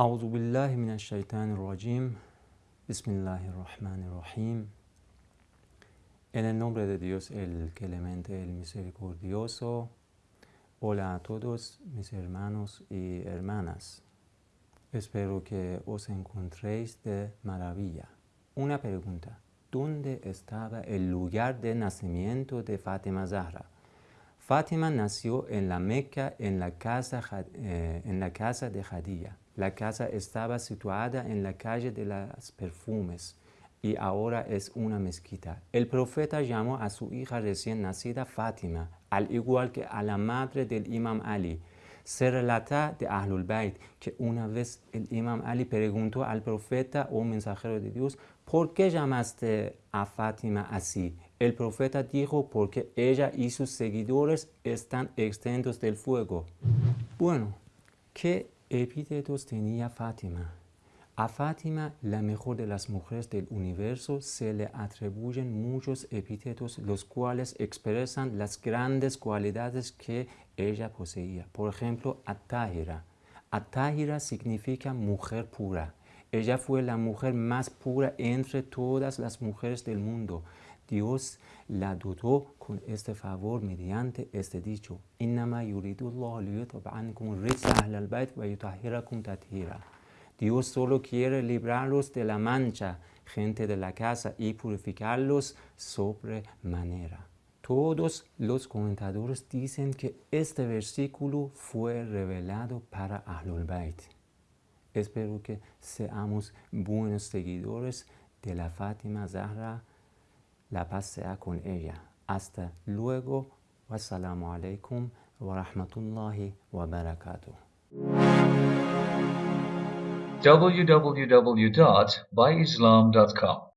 أعوذ بالله من الشيطان الرجيم بسم الله الرحمن الرحيم En el nombre de Dios, el clemente, el misericordioso. Hola a todos mis hermanos y hermanas. Espero que os encontréis de maravilla. Una pregunta. ¿Dónde estaba el lugar de nacimiento de Fátima Zahra? Fátima nació en la Meca en la casa, eh, en la casa de Jadía. La casa estaba situada en la calle de las perfumes y ahora es una mezquita. El profeta llamó a su hija recién nacida Fátima, al igual que a la madre del imam Ali. Se relata de Ahlul Bayt que una vez el imam Ali preguntó al profeta o mensajero de Dios, ¿por qué llamaste a Fátima así? El profeta dijo, porque ella y sus seguidores están extentos del fuego. Bueno, ¿qué epítetos tenía Fátima? A Fátima, la mejor de las mujeres del universo, se le atribuyen muchos epítetos, los cuales expresan las grandes cualidades que ella poseía. Por ejemplo, Atahira. Atahira significa mujer pura. Ella fue la mujer más pura entre todas las mujeres del mundo. Dios la dotó con este favor mediante este dicho. Dios solo quiere librarlos de la mancha, gente de la casa, y purificarlos sobremanera. Todos los comentadores dicen que este versículo fue revelado para Ahlul Bayt. Espero que seamos buenos seguidores de la Fátima Zahra. La paz sea con ella. Hasta luego. Wassalamu alaikum wa rahmatullahi wa barakatuh. www.byislam.com